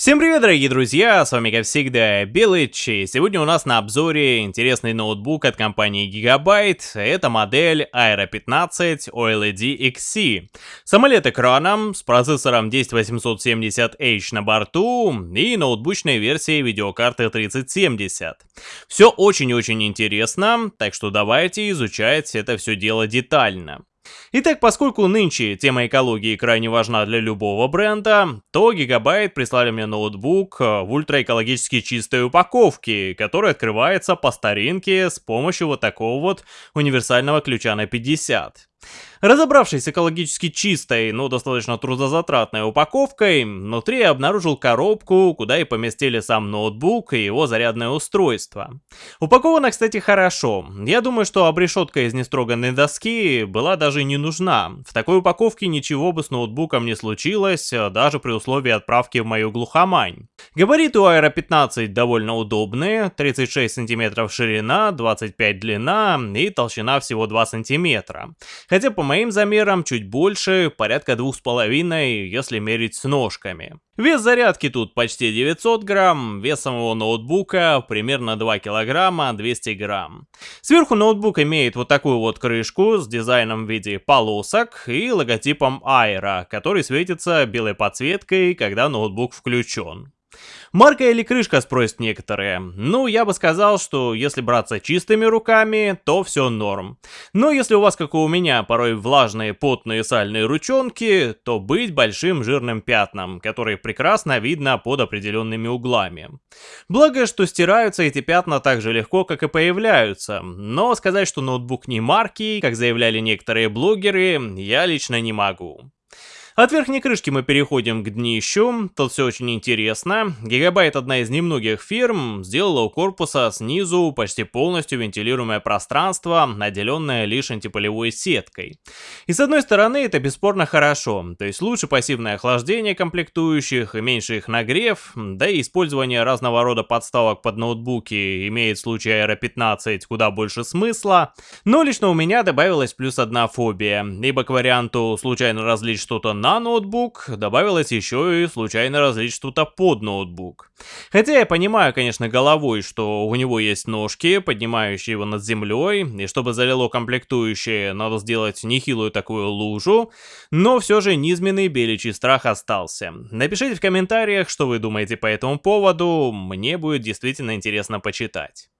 Всем привет, дорогие друзья, с вами как всегда Белыч, и сегодня у нас на обзоре интересный ноутбук от компании Gigabyte, это модель Aero 15 OLED XC. Самолет экраном с процессором 10870H на борту и ноутбучной версией видеокарты 3070. Все очень-очень интересно, так что давайте изучать это все дело детально. Итак, поскольку нынче тема экологии крайне важна для любого бренда, то Gigabyte прислали мне ноутбук э, в ультраэкологически чистой упаковке, который открывается по старинке с помощью вот такого вот универсального ключа на 50. Разобравшись с экологически чистой, но достаточно трудозатратной упаковкой, внутри я обнаружил коробку, куда и поместили сам ноутбук и его зарядное устройство. Упаковано, кстати, хорошо. Я думаю, что обрешетка из нестроганной доски была даже не нужна. В такой упаковке ничего бы с ноутбуком не случилось, даже при условии отправки в мою глухомань. Габариты у Aero 15 довольно удобные, 36 см ширина, 25 длина и толщина всего 2 см. Хотя по моим замерам чуть больше, порядка 2,5, если мерить с ножками. Вес зарядки тут почти 900 грамм, вес самого ноутбука примерно 2 килограмма 200 грамм. Сверху ноутбук имеет вот такую вот крышку с дизайном в виде полосок и логотипом Aero, который светится белой подсветкой, когда ноутбук включен. Марка или крышка, спросят некоторые. Ну, я бы сказал, что если браться чистыми руками, то все норм. Но если у вас, как у меня, порой влажные, потные, сальные ручонки, то быть большим жирным пятном, которые прекрасно видно под определенными углами. Благо, что стираются эти пятна так же легко, как и появляются. Но сказать, что ноутбук не марки, как заявляли некоторые блогеры, я лично не могу. От верхней крышки мы переходим к днищу, тут все очень интересно. Гигабайт, одна из немногих фирм, сделала у корпуса снизу почти полностью вентилируемое пространство, наделенное лишь антиполевой сеткой. И с одной стороны это бесспорно хорошо, то есть лучше пассивное охлаждение комплектующих и меньше их нагрев, да и использование разного рода подставок под ноутбуки имеет в случае Aero 15 куда больше смысла, но лично у меня добавилась плюс одна фобия, либо к варианту случайно разлить что-то на ноутбук добавилось еще и случайно разлить что-то под ноутбук. Хотя я понимаю, конечно, головой, что у него есть ножки, поднимающие его над землей, и чтобы залило комплектующие, надо сделать нехилую такую лужу, но все же низменный беличий страх остался. Напишите в комментариях, что вы думаете по этому поводу, мне будет действительно интересно почитать.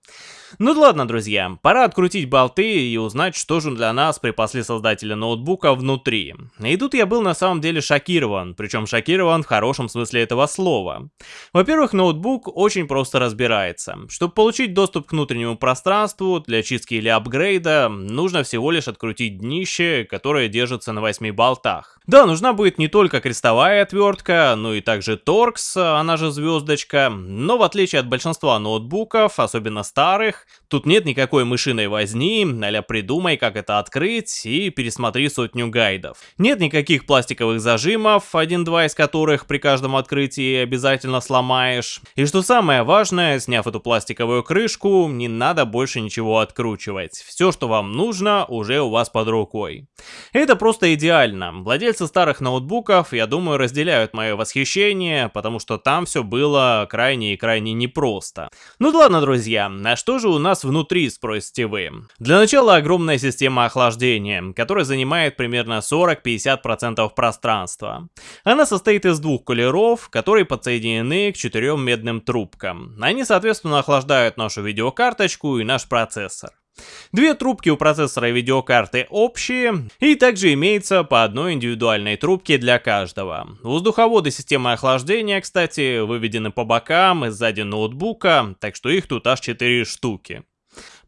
Ну ладно, друзья, пора открутить болты и узнать, что же для нас припасли создатели ноутбука внутри. И тут я был на самом деле шокирован, причем шокирован в хорошем смысле этого слова. Во-первых, ноутбук очень просто разбирается. Чтобы получить доступ к внутреннему пространству для чистки или апгрейда, нужно всего лишь открутить днище, которое держится на 8 болтах. Да, нужна будет не только крестовая отвертка, но и также торкс, она же звездочка, но в отличие от большинства ноутбуков, особенно старых, тут нет никакой мышиной возни, а придумай, как это открыть и пересмотри сотню гайдов. Нет никаких пластиковых зажимов, один-два из которых при каждом открытии обязательно сломаешь. И что самое важное, сняв эту пластиковую крышку, не надо больше ничего откручивать. Все, что вам нужно, уже у вас под рукой. Это просто идеально. Владельцы Владельцы старых ноутбуков, я думаю, разделяют мое восхищение, потому что там все было крайне и крайне непросто. Ну да ладно, друзья, а что же у нас внутри, спросите вы? Для начала огромная система охлаждения, которая занимает примерно 40-50% пространства. Она состоит из двух кулеров, которые подсоединены к четырем медным трубкам. Они, соответственно, охлаждают нашу видеокарточку и наш процессор. Две трубки у процессора и видеокарты общие, и также имеется по одной индивидуальной трубке для каждого. Воздуховоды системы охлаждения, кстати, выведены по бокам и сзади ноутбука, так что их тут аж 4 штуки.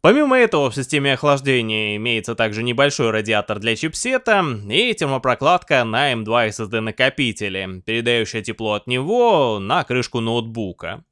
Помимо этого в системе охлаждения имеется также небольшой радиатор для чипсета и термопрокладка на M2 SSD накопителе, передающая тепло от него на крышку ноутбука.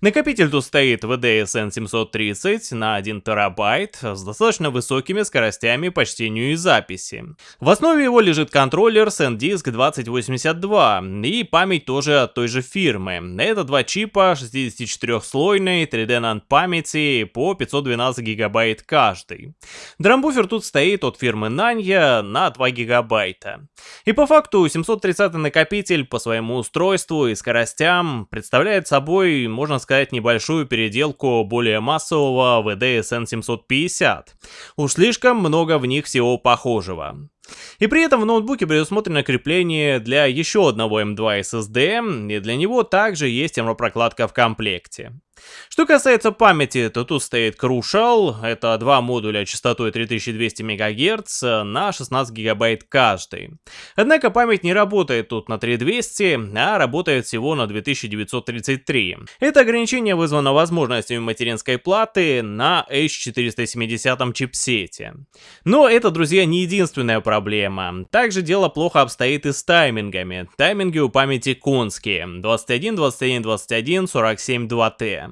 Накопитель тут стоит VDSN 730 на 1 терабайт с достаточно высокими скоростями по чтению и записи. В основе его лежит контроллер SanDisk 2082 и память тоже от той же фирмы. Это два чипа 64-слойной 3D NAND памяти по 512 гигабайт каждый. Драмбуфер тут стоит от фирмы Nanya на 2 гигабайта. И по факту 730 накопитель по своему устройству и скоростям представляет собой можно сказать, небольшую переделку более массового VDSN 750. Уж слишком много в них всего похожего. И при этом в ноутбуке предусмотрено крепление для еще одного M2 SSD, и для него также есть термопрокладка в комплекте. Что касается памяти, то тут стоит Crucial, это два модуля частотой 3200 МГц на 16 ГБ каждый. Однако память не работает тут на 3200, а работает всего на 2933. Это ограничение вызвано возможностями материнской платы на H470 чипсете. Но это, друзья, не единственная проблема. Также дело плохо обстоит и с таймингами. Тайминги у памяти конские. 21, 21, 21, 47, 2T.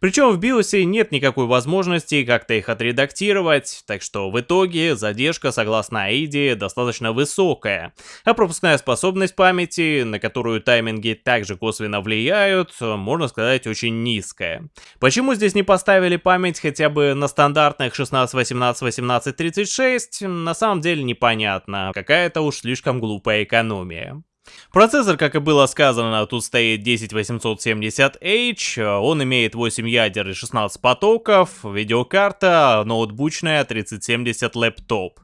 Причем в биосе нет никакой возможности как-то их отредактировать, так что в итоге задержка, согласно AIDE, достаточно высокая, а пропускная способность памяти, на которую тайминги также косвенно влияют, можно сказать очень низкая. Почему здесь не поставили память хотя бы на стандартных 16, 18, 18, 36, на самом деле непонятно, какая-то уж слишком глупая экономия. Процессор, как и было сказано, тут стоит 10870H, он имеет 8 ядер и 16 потоков, видеокарта ноутбучная 3070 лэптоп.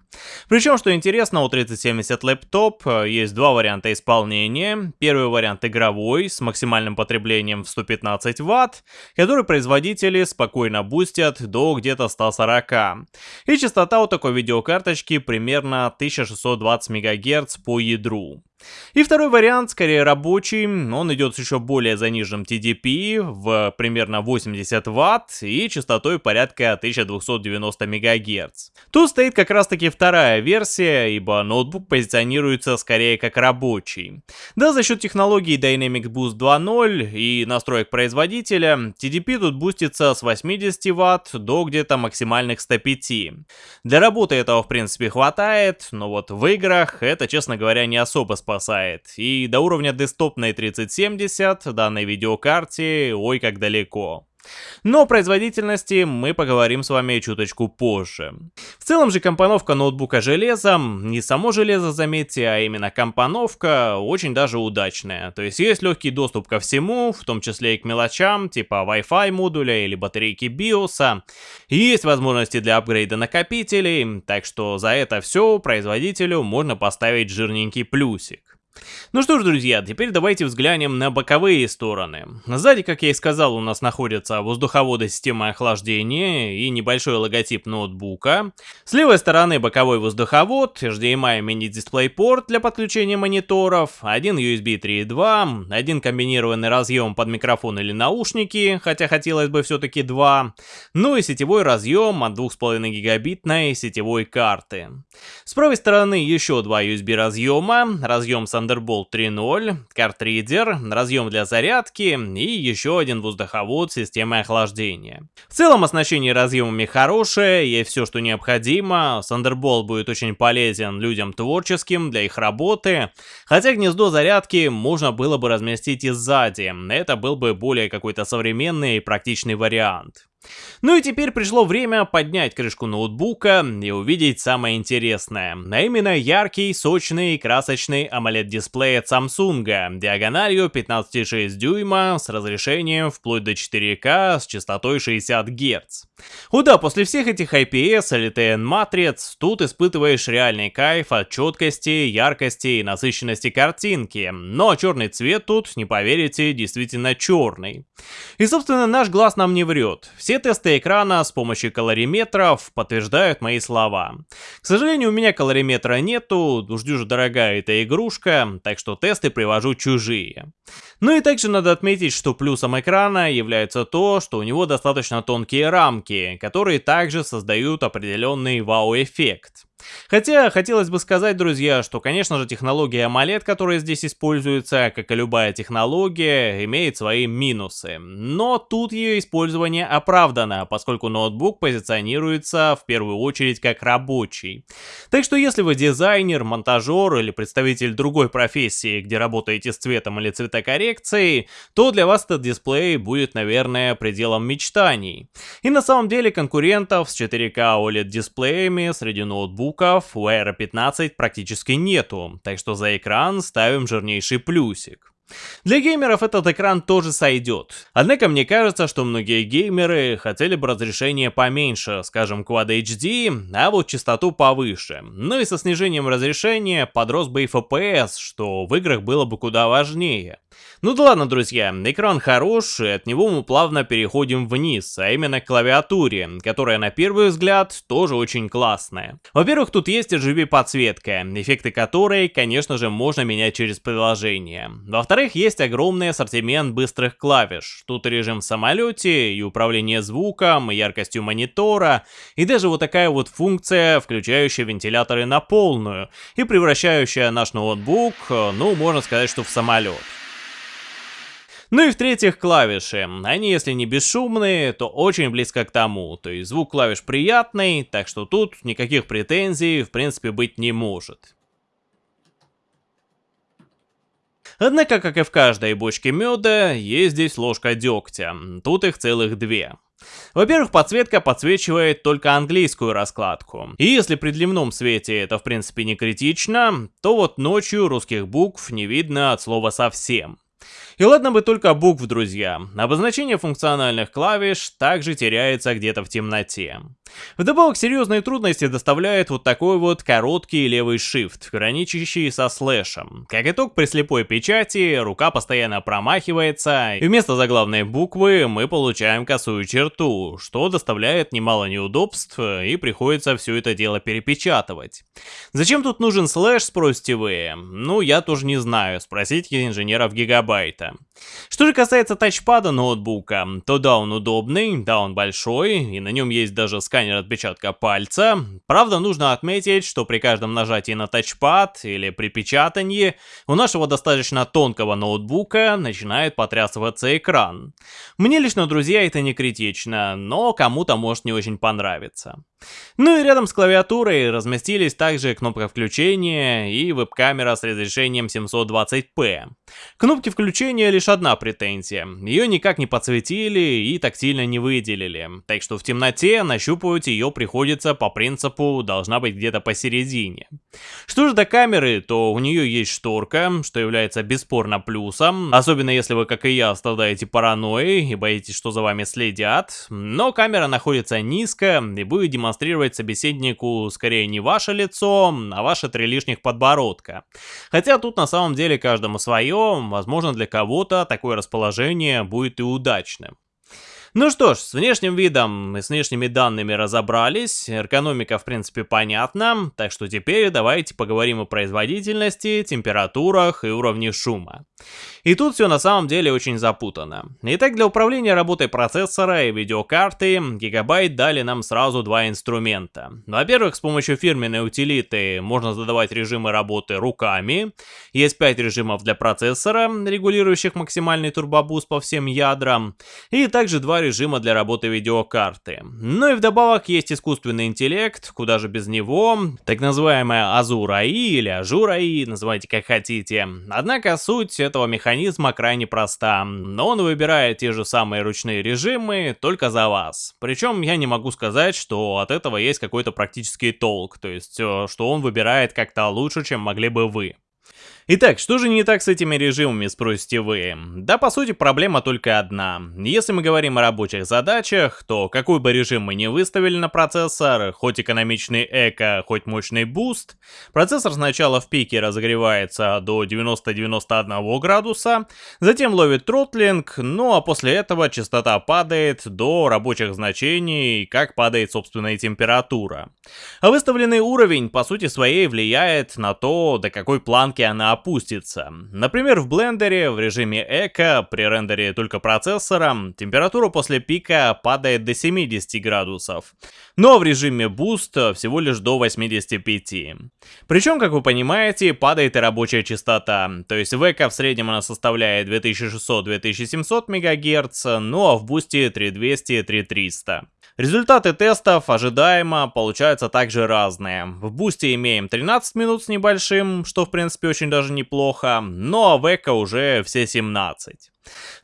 Причем, что интересно, у 3070 лэптоп э, есть два варианта исполнения. Первый вариант игровой, с максимальным потреблением в 115 Вт, который производители спокойно бустят до где-то 140. И частота у такой видеокарточки примерно 1620 МГц по ядру. И второй вариант, скорее рабочий, он идет с еще более заниженным TDP в примерно 80 Вт и частотой порядка 1290 МГц. Тут стоит как раз таки вторая версия, ибо ноутбук позиционируется скорее как рабочий. Да, за счет технологии Dynamic Boost 2.0 и настроек производителя, TDP тут бустится с 80 Вт до где-то максимальных 105. Для работы этого в принципе хватает, но вот в играх это, честно говоря, не особо спасает. И до уровня десктопной 3070 данной видеокарте ой как далеко. Но о производительности мы поговорим с вами чуточку позже. В целом же компоновка ноутбука железом, не само железо заметьте, а именно компоновка очень даже удачная. То есть есть легкий доступ ко всему, в том числе и к мелочам, типа Wi-Fi модуля или батарейки BIOS. Есть возможности для апгрейда накопителей, так что за это все производителю можно поставить жирненький плюсик. Ну что ж, друзья, теперь давайте взглянем на боковые стороны. Сзади, как я и сказал, у нас находятся воздуховоды системы охлаждения и небольшой логотип ноутбука. С левой стороны боковой воздуховод, HDMI мини-дисплей-порт для подключения мониторов, один USB 3.2, один комбинированный разъем под микрофон или наушники, хотя хотелось бы все-таки два, ну и сетевой разъем от 2,5 гигабитной сетевой карты. С правой стороны еще два USB разъема, разъем с Thunderbolt 3.0, картридер, разъем для зарядки и еще один воздуховод системы охлаждения. В целом оснащение разъемами хорошее, есть все, что необходимо. Thunderbolt будет очень полезен людям творческим для их работы, хотя гнездо зарядки можно было бы разместить и сзади, это был бы более какой-то современный и практичный вариант. Ну и теперь пришло время поднять крышку ноутбука и увидеть самое интересное, а именно яркий, сочный, красочный AMOLED-дисплей от Samsung, диагональю 15,6 дюйма с разрешением вплоть до 4К с частотой 60 Гц. О да, после всех этих IPS или TN матриц, тут испытываешь реальный кайф от четкости, яркости и насыщенности картинки, но черный цвет тут, не поверите, действительно черный. И собственно наш глаз нам не врет, все все тесты экрана с помощью калориметров подтверждают мои слова. К сожалению, у меня калориметра нету, уж дюже дорогая эта игрушка, так что тесты привожу чужие. Ну и также надо отметить, что плюсом экрана является то, что у него достаточно тонкие рамки, которые также создают определенный вау-эффект. Хотя, хотелось бы сказать, друзья, что, конечно же, технология AMOLED, которая здесь используется, как и любая технология, имеет свои минусы. Но тут ее использование оправдано, поскольку ноутбук позиционируется в первую очередь как рабочий. Так что если вы дизайнер, монтажер или представитель другой профессии, где работаете с цветом или цветокоррекцией, то для вас этот дисплей будет, наверное, пределом мечтаний. И на самом деле конкурентов с 4К OLED дисплеями среди ноутбуков ноутбуков у Air 15 практически нету, так что за экран ставим жирнейший плюсик. Для геймеров этот экран тоже сойдет. Однако мне кажется, что многие геймеры хотели бы разрешение поменьше, скажем Quad HD, а вот частоту повыше. Ну и со снижением разрешения подрос бы и FPS, что в играх было бы куда важнее. Ну да ладно, друзья, экран хороший, от него мы плавно переходим вниз, а именно к клавиатуре, которая на первый взгляд тоже очень классная. Во-первых, тут есть RGB подсветка, эффекты которой, конечно же, можно менять через приложение. Во-вторых, есть огромный ассортимент быстрых клавиш. Тут режим в самолете, и управление звуком, и яркостью монитора, и даже вот такая вот функция, включающая вентиляторы на полную, и превращающая наш ноутбук, ну, можно сказать, что в самолет. Ну и в-третьих, клавиши. Они, если не бесшумные, то очень близко к тому. То есть звук клавиш приятный, так что тут никаких претензий в принципе быть не может. Однако, как и в каждой бочке меда, есть здесь ложка дегтя. Тут их целых две. Во-первых, подсветка подсвечивает только английскую раскладку. И если при дневном свете это в принципе не критично, то вот ночью русских букв не видно от слова совсем. И ладно бы только букв, друзья. Обозначение функциональных клавиш также теряется где-то в темноте. Вдобавок серьезные трудности доставляет вот такой вот короткий левый shift, граничащий со слэшем. Как итог, при слепой печати рука постоянно промахивается, и вместо заглавной буквы мы получаем косую черту, что доставляет немало неудобств, и приходится все это дело перепечатывать. Зачем тут нужен слэш, спросите вы? Ну, я тоже не знаю, спросите инженеров гигабайта. Что же касается тачпада ноутбука, то да, он удобный, да, он большой, и на нем есть даже сканер отпечатка пальца. Правда, нужно отметить, что при каждом нажатии на тачпад или при печатании у нашего достаточно тонкого ноутбука начинает потрясываться экран. Мне лично, друзья, это не критично, но кому-то может не очень понравиться. Ну и рядом с клавиатурой разместились также кнопка включения и веб-камера с разрешением 720p. Кнопки включения лишь одна претензия, ее никак не подсветили и тактильно не выделили, так что в темноте нащупывать ее приходится по принципу должна быть где-то посередине. Что же до камеры, то у нее есть шторка, что является бесспорно плюсом, особенно если вы, как и я, страдаете паранойей и боитесь, что за вами следят, но камера находится низко и будет демонстрировать собеседнику скорее не ваше лицо, а ваши три лишних подбородка. Хотя тут на самом деле каждому свое, возможно для кого-то такое расположение будет и удачным. Ну что ж, с внешним видом и с внешними данными разобрались, эргономика в принципе понятна, так что теперь давайте поговорим о производительности, температурах и уровне шума. И тут все на самом деле очень запутано. Итак, для управления работой процессора и видеокарты Gigabyte дали нам сразу два инструмента. Во-первых, с помощью фирменной утилиты можно задавать режимы работы руками. Есть 5 режимов для процессора, регулирующих максимальный турбобуст по всем ядрам. И также два режима для работы видеокарты. Ну и вдобавок есть искусственный интеллект, куда же без него, так называемая Azure AI или Azure AI, называйте как хотите. Однако суть этого механизма крайне проста, но он выбирает те же самые ручные режимы только за вас. Причем я не могу сказать, что от этого есть какой-то практический толк, то есть э, что он выбирает как-то лучше, чем могли бы вы. Итак, что же не так с этими режимами, спросите вы? Да, по сути, проблема только одна. Если мы говорим о рабочих задачах, то какой бы режим мы ни выставили на процессор, хоть экономичный eco, хоть мощный boost, процессор сначала в пике разогревается до 90-91 градуса, затем ловит троттлинг, ну а после этого частота падает до рабочих значений, как падает собственная температура. А выставленный уровень, по сути своей, влияет на то, до какой планки она опустится. Например, в блендере в режиме Эко при рендере только процессора температура после пика падает до 70 градусов, но в режиме Boost всего лишь до 85. Причем, как вы понимаете, падает и рабочая частота, то есть в Эко в среднем она составляет 2600-2700 МГц, ну а в Boost 3200-3300. Результаты тестов ожидаемо получаются также разные. В бусте имеем 13 минут с небольшим, что в принципе очень даже неплохо, но Эко уже все 17.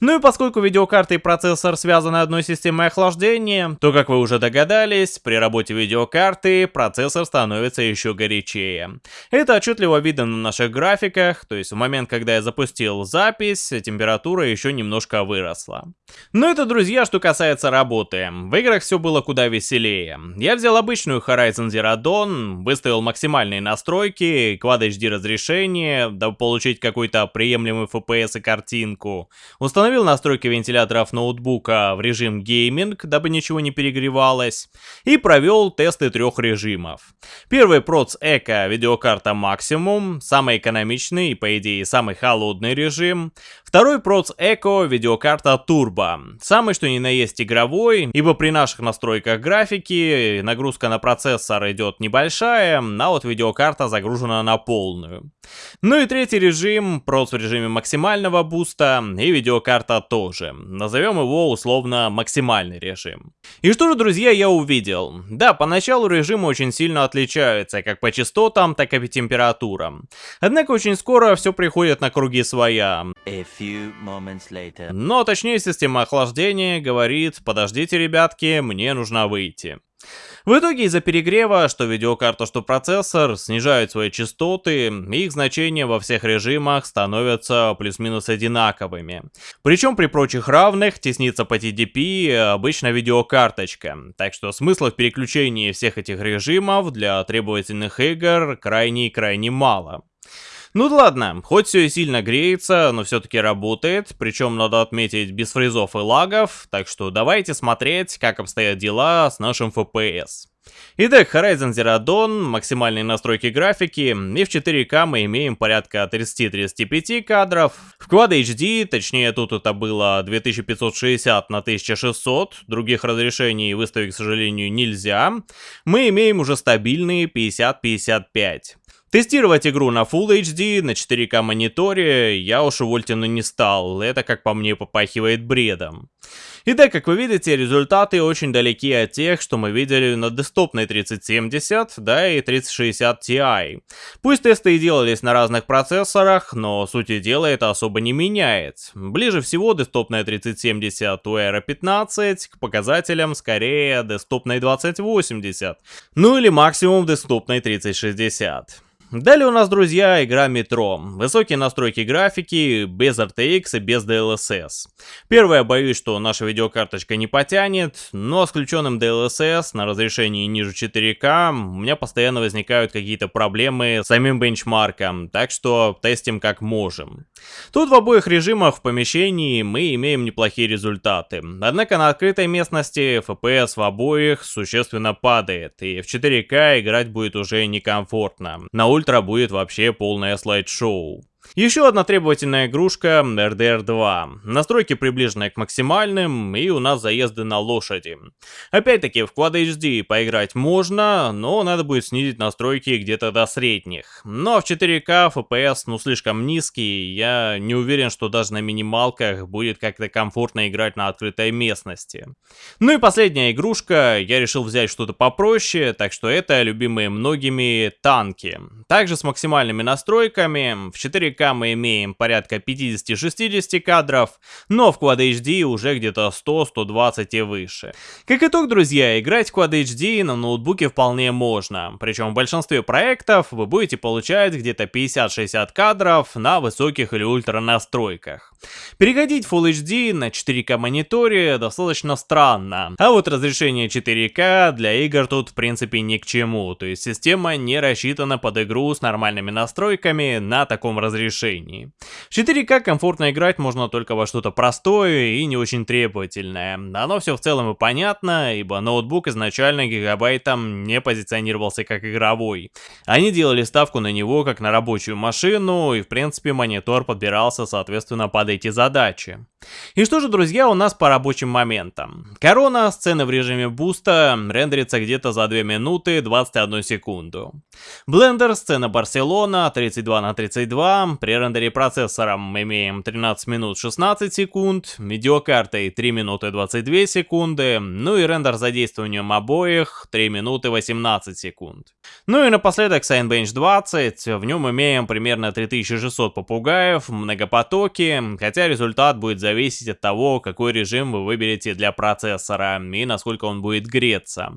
Ну и поскольку видеокарта и процессор связаны одной системой охлаждения, то, как вы уже догадались, при работе видеокарты процессор становится еще горячее. Это отчетливо видно на наших графиках, то есть в момент, когда я запустил запись, температура еще немножко выросла. Ну это, друзья, что касается работы. В играх все было куда веселее. Я взял обычную Horizon Zero Dawn, выставил максимальные настройки, Quad HD разрешение, дабы получить какой-то приемлемый FPS и картинку. Установил настройки вентиляторов ноутбука в режим гейминг, дабы ничего не перегревалось. И провел тесты трех режимов. Первый Proц Eco видеокарта Maximum, самый экономичный и по идее самый холодный режим. Второй Proц Eco видеокарта Turbo, самый что ни на есть игровой, ибо при наших настройках графики нагрузка на процессор идет небольшая, а вот видеокарта загружена на полную. Ну и третий режим, проц в режиме максимального буста и видеокарта тоже. Назовем его условно максимальный режим. И что же, друзья, я увидел? Да, поначалу режимы очень сильно отличаются, как по частотам, так и по температурам. Однако очень скоро все приходит на круги своя. Но точнее система охлаждения говорит, подождите, ребятки, мне нужно выйти. В итоге из-за перегрева, что видеокарта, что процессор, снижают свои частоты, их значения во всех режимах становятся плюс-минус одинаковыми. Причем при прочих равных теснится по TDP обычно видеокарточка, так что смысла в переключении всех этих режимов для требовательных игр крайне-крайне мало. Ну ладно, хоть все и сильно греется, но все-таки работает, причем надо отметить без фризов и лагов, так что давайте смотреть, как обстоят дела с нашим FPS. Итак, Horizon Zero Dawn, максимальные настройки графики, и в 4К мы имеем порядка 30-35 кадров. В Quad HD, точнее тут это было 2560 на 1600, других разрешений выставить, к сожалению, нельзя. Мы имеем уже стабильные 50-55. Тестировать игру на Full HD, на 4К мониторе я уж увольтину не стал, это как по мне попахивает бредом. Итак, как вы видите, результаты очень далеки от тех, что мы видели на десктопной 3070, да и 3060 Ti. Пусть тесты и делались на разных процессорах, но сути дела это особо не меняет. Ближе всего десктопная 3070 у Aero 15 к показателям скорее десктопной 2080, ну или максимум десктопной 3060. Далее у нас, друзья, игра Метро. Высокие настройки графики, без RTX и без DLSS. Первое, боюсь, что наша видеокарточка не потянет, но с включенным DLSS на разрешении ниже 4К у меня постоянно возникают какие-то проблемы с самим бенчмарком, так что тестим как можем. Тут в обоих режимах в помещении мы имеем неплохие результаты. Однако на открытой местности FPS в обоих существенно падает, и в 4К играть будет уже некомфортно. На улице ультра будет вообще полное слайд-шоу. Еще одна требовательная игрушка RDR 2. Настройки приближенные к максимальным, и у нас заезды на лошади. Опять-таки, в Quad HD поиграть можно, но надо будет снизить настройки где-то до средних. Но в 4К FPS ну слишком низкий, я не уверен, что даже на минималках будет как-то комфортно играть на открытой местности. Ну и последняя игрушка, я решил взять что-то попроще, так что это любимые многими танки. Также с максимальными настройками, в 4К 4К мы имеем порядка 50-60 кадров, но в Quad HD уже где-то 100-120 и выше. Как итог, друзья, играть в Quad HD на ноутбуке вполне можно, причем в большинстве проектов вы будете получать где-то 50-60 кадров на высоких или ультра настройках. Переходить Full HD на 4К мониторе достаточно странно, а вот разрешение 4К для игр тут в принципе ни к чему, то есть система не рассчитана под игру с нормальными настройками на таком разрешении разрешении. В 4К комфортно играть можно только во что-то простое и не очень требовательное. Оно все в целом и понятно, ибо ноутбук изначально гигабайтом не позиционировался как игровой. Они делали ставку на него как на рабочую машину, и в принципе монитор подбирался соответственно под эти задачи. И что же, друзья, у нас по рабочим моментам. Корона, сцена в режиме буста, рендерится где-то за 2 минуты 21 секунду. Blender, сцена Барселона, 32 на 32, при рендере процессором имеем 13 минут 16 секунд, видеокартой 3 минуты 22 секунды, ну и рендер задействованием обоих 3 минуты 18 секунд. Ну и напоследок Signbench 20, в нем имеем примерно 3600 попугаев, многопотоки, хотя результат будет зависеть зависеть от того, какой режим вы выберете для процессора и насколько он будет греться.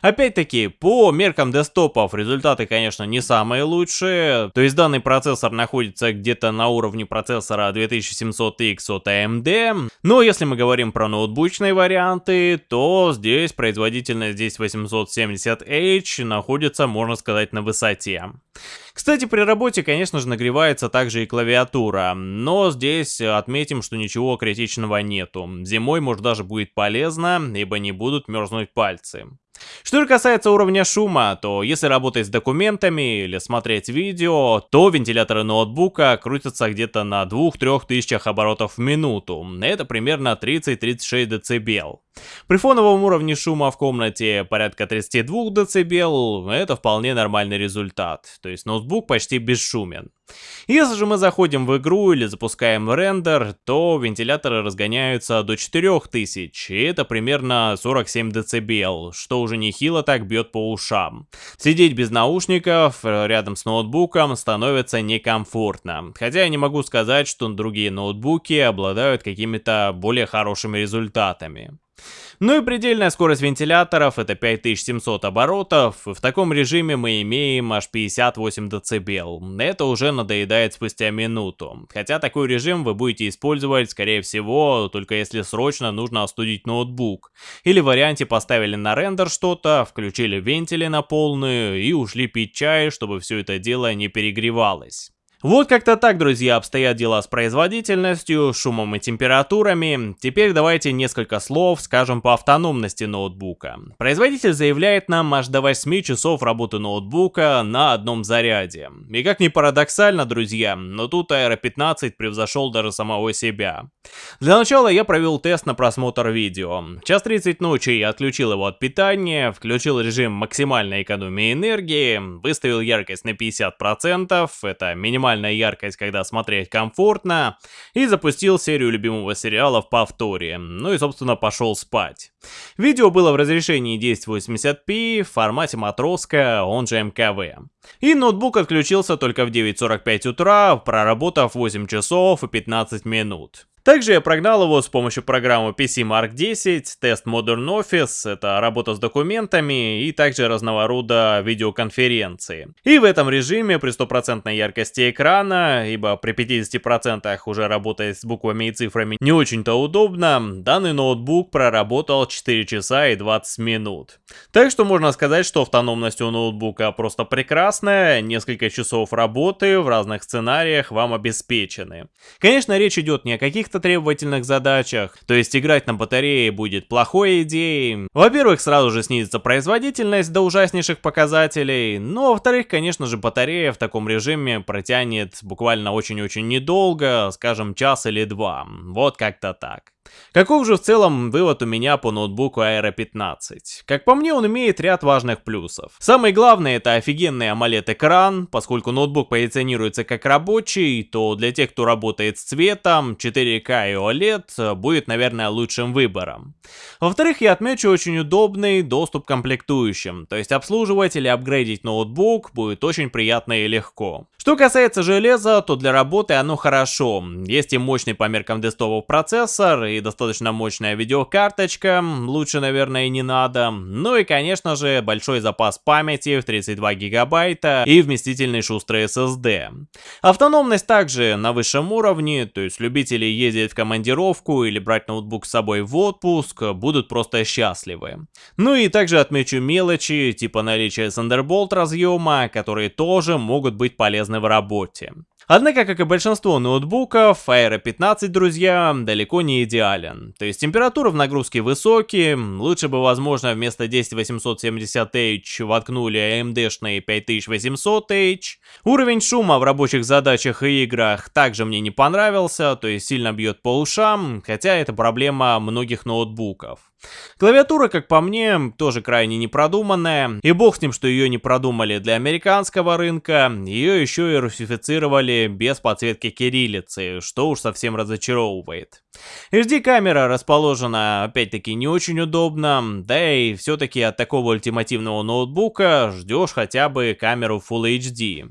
Опять-таки, по меркам десктопов результаты, конечно, не самые лучшие, то есть данный процессор находится где-то на уровне процессора 2700X от AMD, но если мы говорим про ноутбучные варианты, то здесь производительность здесь 870H находится, можно сказать, на высоте. Кстати, при работе, конечно же, нагревается также и клавиатура, но здесь отметим, что ничего критичного нету. Зимой, может, даже будет полезно, ибо не будут мерзнуть пальцы. Что же касается уровня шума, то если работать с документами или смотреть видео, то вентиляторы ноутбука крутятся где-то на 2-3 тысячах оборотов в минуту. Это примерно 30-36 дБ. При фоновом уровне шума в комнате порядка 32 дБ, это вполне нормальный результат, то есть ноутбук почти бесшумен. Если же мы заходим в игру или запускаем рендер, то вентиляторы разгоняются до 4000, и это примерно 47 дБ, что уже нехило так бьет по ушам. Сидеть без наушников э, рядом с ноутбуком становится некомфортно, хотя я не могу сказать, что другие ноутбуки обладают какими-то более хорошими результатами. Ну и предельная скорость вентиляторов это 5700 оборотов, в таком режиме мы имеем аж 58 дБ. Это уже надоедает спустя минуту. Хотя такой режим вы будете использовать, скорее всего, только если срочно нужно остудить ноутбук. Или в варианте поставили на рендер что-то, включили вентили на полную и ушли пить чай, чтобы все это дело не перегревалось. Вот как-то так, друзья, обстоят дела с производительностью, шумом и температурами. Теперь давайте несколько слов скажем по автономности ноутбука. Производитель заявляет нам аж до 8 часов работы ноутбука на одном заряде. И как ни парадоксально, друзья, но тут Aero 15 превзошел даже самого себя. Для начала я провел тест на просмотр видео. Час 30 ночи я отключил его от питания, включил режим максимальной экономии энергии, выставил яркость на 50%, это минимальная максимальная яркость, когда смотреть комфортно, и запустил серию любимого сериала в повторе, ну и собственно пошел спать. Видео было в разрешении 1080p в формате матроска, он же МКВ. И ноутбук отключился только в 9.45 утра, проработав 8 часов и 15 минут. Также я прогнал его с помощью программы PC Mark 10, тест Modern Office, это работа с документами и также разного рода видеоконференции. И в этом режиме при стопроцентной яркости экрана, ибо при 50% уже работать с буквами и цифрами не очень-то удобно, данный ноутбук проработал 4 часа и 20 минут. Так что можно сказать, что автономность у ноутбука просто прекрасная, несколько часов работы в разных сценариях вам обеспечены. Конечно, речь идет не о каких каких-то требовательных задачах, то есть играть на батарее будет плохой идеей. Во-первых, сразу же снизится производительность до ужаснейших показателей, но во-вторых, конечно же, батарея в таком режиме протянет буквально очень-очень недолго, скажем, час или два. Вот как-то так. Каков же в целом вывод у меня по ноутбуку Aero 15? Как по мне, он имеет ряд важных плюсов. Самый главный это офигенный AMOLED экран, поскольку ноутбук позиционируется как рабочий, то для тех, кто работает с цветом, 4К и OLED будет, наверное, лучшим выбором. Во-вторых, я отмечу очень удобный доступ к комплектующим, то есть обслуживать или апгрейдить ноутбук будет очень приятно и легко. Что касается железа, то для работы оно хорошо. Есть и мощный по меркам десктопов процессор, и и достаточно мощная видеокарточка, лучше, наверное, не надо. Ну и, конечно же, большой запас памяти в 32 гигабайта и вместительный шустрый SSD. Автономность также на высшем уровне, то есть любители ездить в командировку или брать ноутбук с собой в отпуск будут просто счастливы. Ну и также отмечу мелочи, типа наличия Thunderbolt разъема, которые тоже могут быть полезны в работе. Однако, как и большинство ноутбуков, Aero 15, друзья, далеко не идеален. То есть температура в нагрузке высокие, лучше бы, возможно, вместо 10870H воткнули AMD-шные 5800H. Уровень шума в рабочих задачах и играх также мне не понравился, то есть сильно бьет по ушам, хотя это проблема многих ноутбуков. Клавиатура, как по мне, тоже крайне непродуманная, и бог с ним, что ее не продумали для американского рынка, ее еще и русифицировали без подсветки кириллицы, что уж совсем разочаровывает. HD-камера расположена, опять-таки, не очень удобно, да и все-таки от такого ультимативного ноутбука ждешь хотя бы камеру Full HD.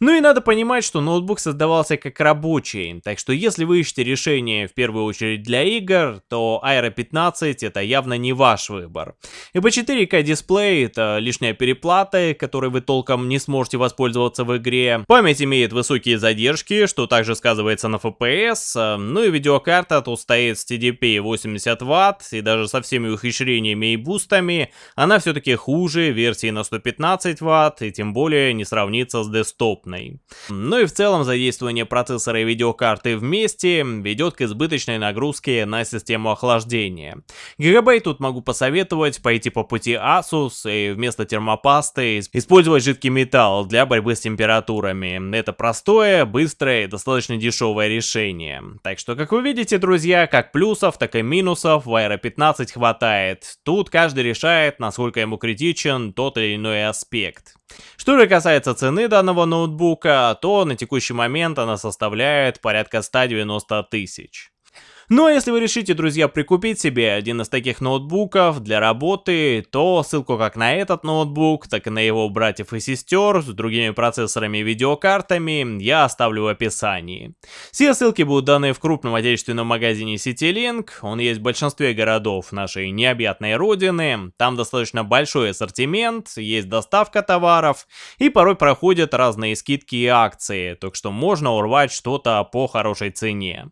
Ну и надо понимать, что ноутбук создавался как рабочий, так что если вы ищете решение в первую очередь для игр, то Aero 15 это явно не ваш выбор. Ибо 4К дисплей это лишняя переплата, которой вы толком не сможете воспользоваться в игре. Память имеет высокие задержки, что также сказывается на FPS, ну и видеокарта тут стоит с TDP 80 Вт, и даже со всеми ухищрениями и бустами, она все-таки хуже версии на 115 Вт, и тем более не сравнится с десктоп доступной. Ну и в целом задействование процессора и видеокарты вместе ведет к избыточной нагрузке на систему охлаждения. Гигабайт тут могу посоветовать пойти по пути Asus и вместо термопасты использовать жидкий металл для борьбы с температурами. Это простое, быстрое и достаточно дешевое решение. Так что, как вы видите, друзья, как плюсов, так и минусов в Aero 15 хватает. Тут каждый решает, насколько ему критичен тот или иной аспект. Что же касается цены данного ноутбука, то на текущий момент она составляет порядка 190 тысяч. Ну а если вы решите, друзья, прикупить себе один из таких ноутбуков для работы, то ссылку как на этот ноутбук, так и на его братьев и сестер с другими процессорами и видеокартами я оставлю в описании. Все ссылки будут даны в крупном отечественном магазине CityLink, он есть в большинстве городов нашей необъятной родины, там достаточно большой ассортимент, есть доставка товаров и порой проходят разные скидки и акции, так что можно урвать что-то по хорошей цене.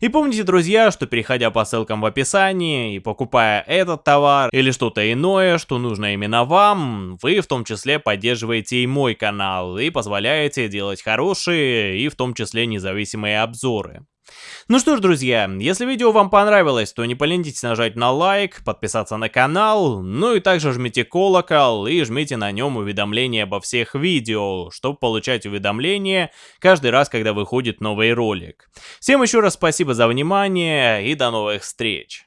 И помните, друзья, что переходя по ссылкам в описании и покупая этот товар или что-то иное, что нужно именно вам, вы в том числе поддерживаете и мой канал и позволяете делать хорошие и в том числе независимые обзоры. Ну что ж, друзья, если видео вам понравилось, то не поленитесь нажать на лайк, подписаться на канал, ну и также жмите колокол и жмите на нем уведомления обо всех видео, чтобы получать уведомления каждый раз, когда выходит новый ролик. Всем еще раз спасибо за внимание и до новых встреч!